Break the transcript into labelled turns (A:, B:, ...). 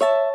A: you